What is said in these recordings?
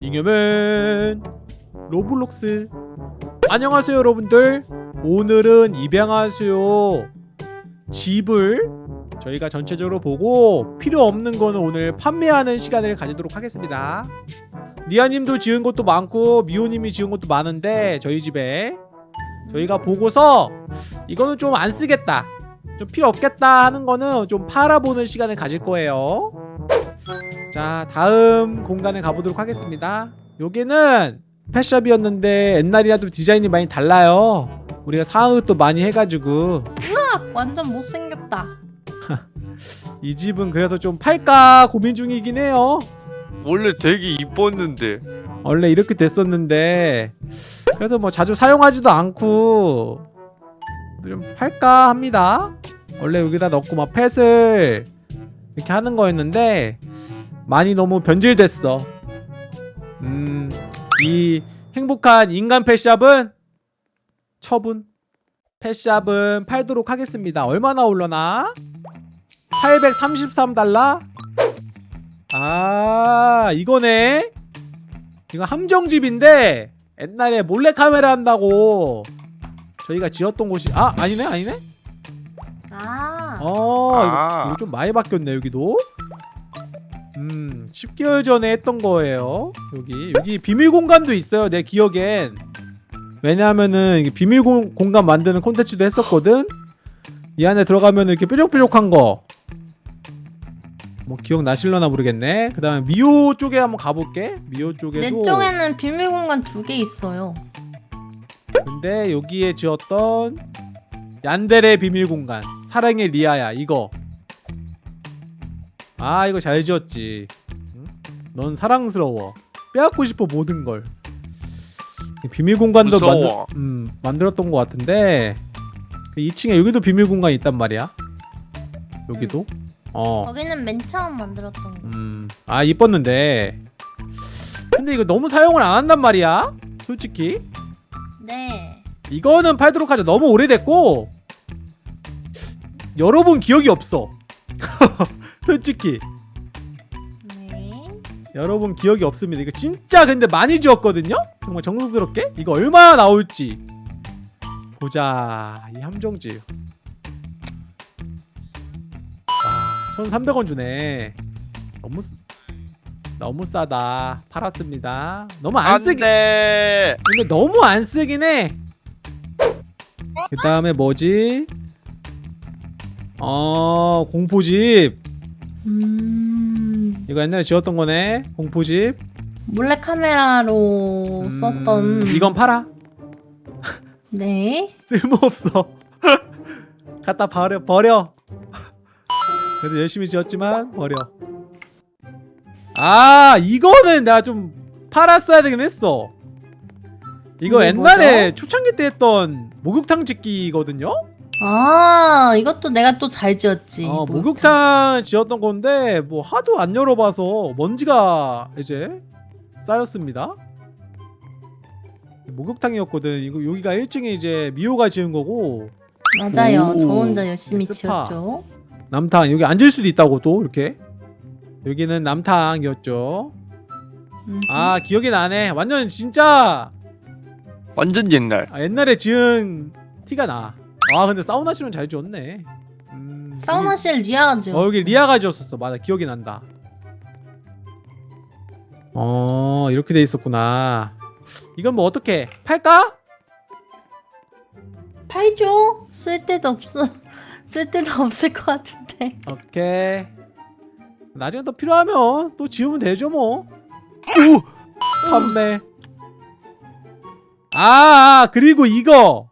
잉여맨 로블록스. 안녕하세요 여러분들. 오늘은 입양하세요. 집을 저희가 전체적으로 보고 필요 없는 거는 오늘 판매하는 시간을 가지도록 하겠습니다. 리아님도 지은 것도 많고 미호님이 지은 것도 많은데 저희 집에 저희가 보고서 이거는 좀 안 쓰겠다 좀 필요 없겠다 하는 거는 좀 팔아보는 시간을 가질 거예요 자 다음 공간에 가보도록 하겠습니다. 여기는 펫샵이었는데 옛날이라 도 디자인이 많이 달라요. 우리가 상황도 많이 해가지고. 완전 못생겼다. 이 집은 그래서 좀 팔까 고민 중이긴 해요. 원래 되게 이뻤는데. 원래 이렇게 됐었는데. 그래서 뭐 자주 사용하지도 않고 좀 팔까 합니다. 원래 여기다 넣고 막 펫을 이렇게 하는 거였는데 많이 너무 변질됐어. 음 이 행복한 인간 펫샵은 처분? 펫샵은 팔도록 하겠습니다. 얼마나 올려나? 833달러? 아 이거네. 이거 함정집인데 옛날에 몰래카메라 한다고 저희가 지었던 곳이 아 아니네 아니네? 아, 어 아. 이거, 이거 좀 많이 바뀌었네 여기도 음 10개월 전에 했던 거예요. 여기 여기 비밀 공간도 있어요 내 기억엔. 왜냐하면은 비밀 공, 공간 만드는 콘텐츠도 했었거든? 이 안에 들어가면 이렇게 뾰족뾰족한 거. 뭐 기억나실려나 모르겠네. 그 다음에 미호 쪽에 한번 가볼게. 미호 내 쪽에도. 쪽에는 비밀 공간 두 개 있어요. 근데 여기에 지었던 얀델의 비밀 공간 사랑의 리아야 이거 아 이거 잘 지었지. 응? 넌 사랑스러워. 빼앗고 싶어 모든 걸. 비밀 공간도 무서워. 만들, 음, 만들었던 것 같은데 2층에 여기도 비밀 공간이 있단 말이야. 여기도? 어. 거기는 맨 처음 만들었던 거. 음, 아 이뻤는데. 근데 이거 너무 사용을 안 한단 말이야? 솔직히? 네. 이거는 팔도록 하자. 너무 오래됐고 여러분 기억이 없어 솔직히. 네. 여러분 기억이 없습니다. 이거 진짜 근데 많이 지웠거든요? 정말 정성스럽게? 이거 얼마나 나올지. 보자. 이 함정지. 와 1300원 주네. 너무 쓰- 너무 싸다. 팔았습니다. 너무 안 쓰기 안돼. 근데 너무 안 쓰긴 해. 그 다음에 뭐지? 어 공포집 음. 이거 옛날에 지었던 거네 공포집. 몰래 카메라로 음, 썼던. 이건 팔아? 네. 쓸모없어. 갖다 버려 버려. 그래도 열심히 지었지만 버려. 아 이거는 내가 좀 팔았어야 되긴 했어. 이거 옛날에 초창기 때 했던 목욕탕 짓기거든요 아, 이것도 내가 또 잘 지었지. 어, 목욕탕. 목욕탕 지었던 건데 뭐 하도 안 열어봐서 먼지가 이제 쌓였습니다. 목욕탕이었거든. 이거 여기가 1층에 이제 미호가 지은 거고 맞아요. 오, 저 혼자 열심히 스파. 지었죠. 남탕 여기 앉을 수도 있다고 또 이렇게 여기는 남탕이었죠. 음. 아 기억이 나네. 완전 진짜 완전 옛날 아, 옛날에 지은 티가 나. 아 근데 사우나실은 잘 지었네. 음, 사우나실 리아가 지었어. 어 여기 리아가 지었었어 맞아 기억이 난다 어 이렇게 돼 있었구나 이건 뭐 어떻게 팔까? 팔죠? 쓸 데도 없어. 쓸 데도 없을 것 같은데. 오케이 나중에 또 필요하면 또 지우면 되죠 뭐 판매 아 아, 그리고 이거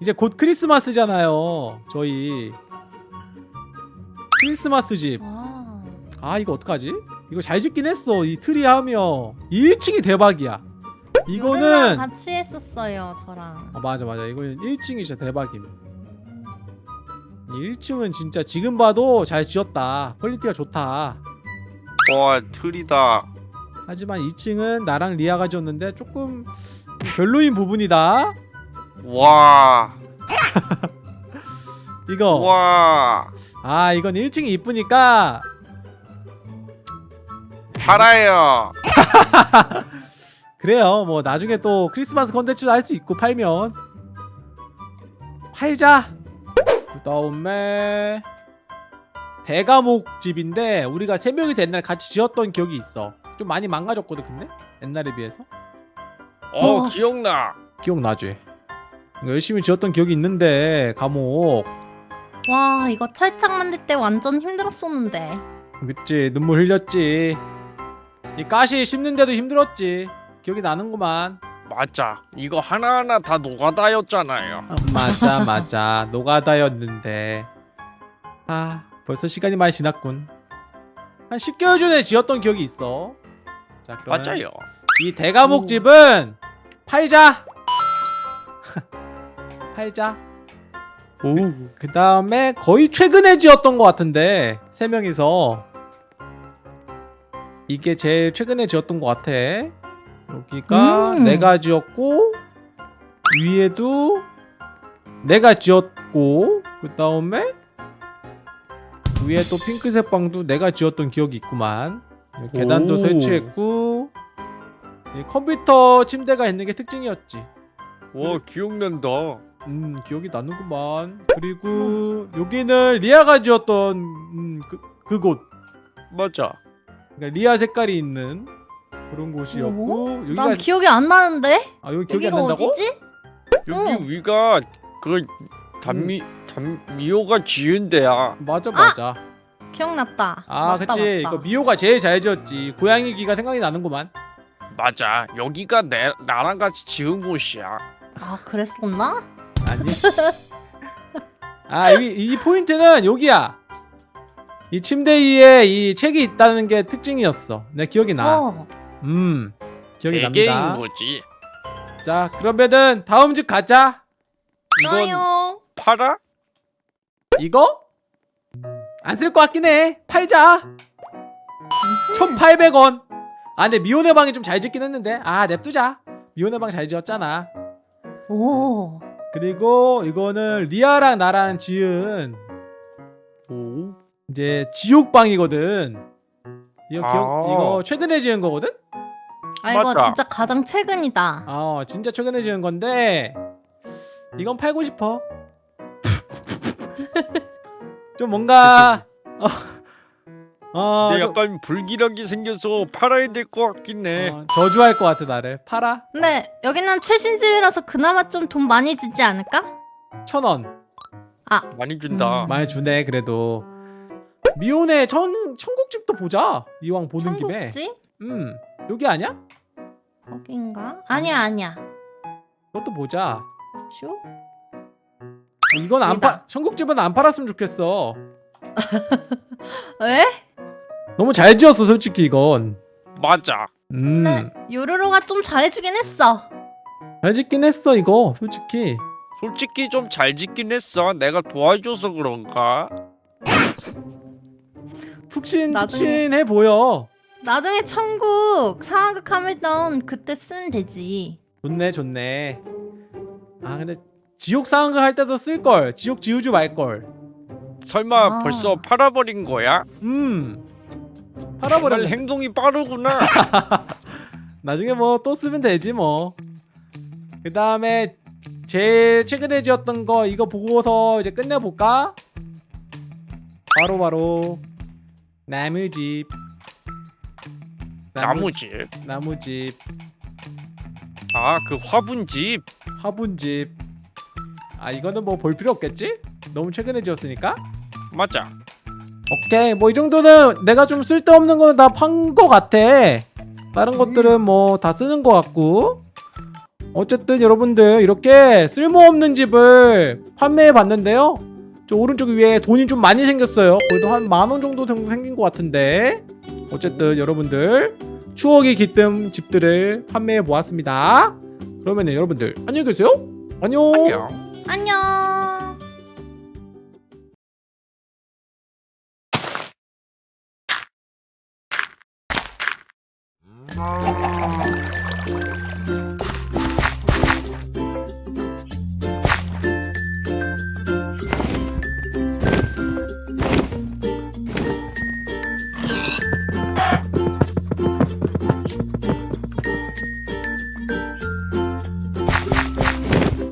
이제 곧 크리스마스잖아요 저희. 크리스마스 집. 아. 아 이거 어떡하지? 이거 잘 짓긴 했어 이 트리 하며. 1층이 대박이야. 이거는 같이 했었어요, 저랑. 아 맞아 맞아. 이거는 1층이 진짜 대박임. 1층은 진짜 지금 봐도 잘 지었다. 퀄리티가 좋다. 와 트리다. 하지만 2층은 나랑 리아가 지었는데 조금 별로인 부분이다 와 이거 와 아 이건 1층이 이쁘니까 팔아요 그래요. 뭐 나중에 또 크리스마스 컨텐츠도 할 수 있고 팔면 팔자. 그 다음에 대가목 집인데 우리가 세 명이 된날 같이 지었던 기억이 있어. 좀 많이 망가졌거든 근데 옛날에 비해서 어 어. 기억나. 기억나지? 열심히 지었던 기억이 있는데 감옥. 와 이거 철창 만들 때 완전 힘들었었는데. 그치 눈물 흘렸지. 이 가시 씹는데도 힘들었지. 기억이 나는구만. 맞아. 이거 하나하나 다 노가다였잖아요. 아, 맞아 맞아. 노가다였는데. 아 벌써 시간이 많이 지났군. 한 10개월 전에 지었던 기억이 있어. 자 그러면 맞아요. 이 대가목 집은 팔자 팔자 오. 그 다음에 거의 최근에 지었던 것 같은데 세 명이서 이게 제일 최근에 지었던 것 같아 여기가 음. 내가 지었고 위에도 내가 지었고 그 다음에 위에 또 핑크색 방도 내가 지었던 기억이 있구만 계단도 오. 설치했고 이 컴퓨터 침대가 있는 게 특징이었지 와 기억난다. 음 기억이 나는구만 그리고 여기는 리아가 지었던 음, 그, 그곳 맞아. 그러니까 리아 색깔이 있는 그런 곳이었고 여기가 난 기억이 안 나는데. 아 여기 기억이 안 여기가 난다고? 어디지? 여기 어. 위가 그 단미 단미호가 지은 데야. 맞아 맞아 기억났다. 아 맞다, 그치 맞다. 이거 미호가 제일 잘 지었지 고양이 귀가 생각이 나는구만 맞아. 여기가 내 나랑 같이 지은 곳이야. 아 그랬었나? 아니 아 여기 이 포인트는 여기야 이 침대 위에 이 책이 있다는 게 특징이었어 내 기억이 어. 나음 기억이 납니다 거지. 자 그러면은 다음 집 가자 이건 좋아요. 팔아? 이거? 안 쓸 것 같긴 해 팔자 1800원 아 근데 미혼의 방이 좀 잘 짓긴 했는데 아 냅두자 미혼의 방 잘 지었잖아 오. 그리고 이거는 리아랑 나랑 지은 오. 이제 지옥방이거든 이거 기억 아. 이거 최근에 지은 거거든? 아 이거 맞다. 진짜 가장 최근이다. 어 진짜 최근에 지은 건데 이건 팔고 싶어 좀 뭔가 어, 어, 근데 좀- 약간 불길하게 생겨서 팔아야 될 것 같긴 해. 어, 저주할 것 같아 나를 팔아 근데 여기는 최신 집이라서 그나마 좀 돈 많이 주지 않을까? 천원 많이 준다. 음. 많이 주네 그래도 미혼의 천 천국집도 보자 이왕 보는 김에 청국지? 음 여기 아니야? 거긴가? 아니야 아니야. 그것도 보자 쇼? 이건 안 여기다. 파, 천국집은 안 팔았으면 좋겠어 왜? 너무 잘 지었어 솔직히 이건 맞아. 음잘 근데 요로로가 좀 잘해주긴 했어. 짓긴 했어 이거 솔직히 솔직히 좀 잘 짓긴 했어. 내가 도와줘서 그런가? 푹신 푹신해 보여 나중에 천국 상황극 하면 그때 쓰면 되지. 좋네 좋네 아 근데 지옥 상황극 할 때도 쓸걸 지옥 지우지 말걸 설마 아. 벌써 팔아버린 거야? 음 팔아버려 행동이 빠르구나. 나중에 뭐 또 쓰면 되지 뭐. 그 다음에 제일 최근에 지었던 거 이거 보고서 이제 끝내볼까? 바로 바로 나무집. 나무 집. 나무집, 아 그 화분집. 화분집. 아 이거는 뭐 볼 필요 없겠지? 너무 최근에 지었으니까. 맞아. 오케이 뭐 이 정도는 내가 좀 쓸데없는 거는 다 판 거 같아. 다른 것들은 뭐 다 쓰는 거 같고. 어쨌든 여러분들 이렇게 쓸모없는 집을 판매해 봤는데요. 저 오른쪽 위에 돈이 좀 많이 생겼어요. 그래도 한 만 원 정도 정도 생긴 것 같은데. 어쨌든 여러분들 추억이 깃든 집들을 판매해 보았습니다. 그러면 여러분들 안녕히 계세요. 안녕. 안녕. 안녕.